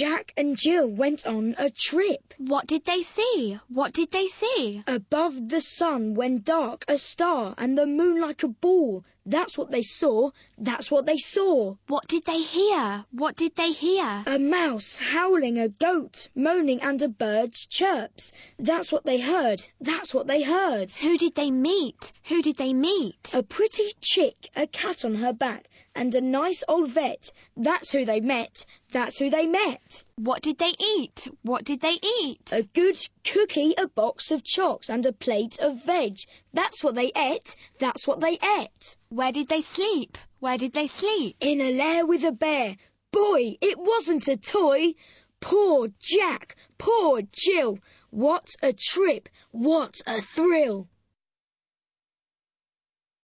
Jack and Jill went on a trip. What did they see? What did they see? Above the sun went dark a star and the moon like a ball. That's what they saw. That's what they saw. What did they hear? What did they hear? A mouse howling, a goat moaning, and a bird's chirps. That's what they heard. That's what they heard. Who did they meet? Who did they meet? A pretty chick, a cat on her back, and a nice old vet. That's who they met. That's who they met. What did they eat? What did they eat? A good cookie, a box of chocks, and a plate of veg. That's what they ate. That's what they ate. Where did they sleep? Where did they sleep? In a lair with a bear. Boy, it wasn't a toy. Poor Jack, poor Jill. What a trip. What a thrill.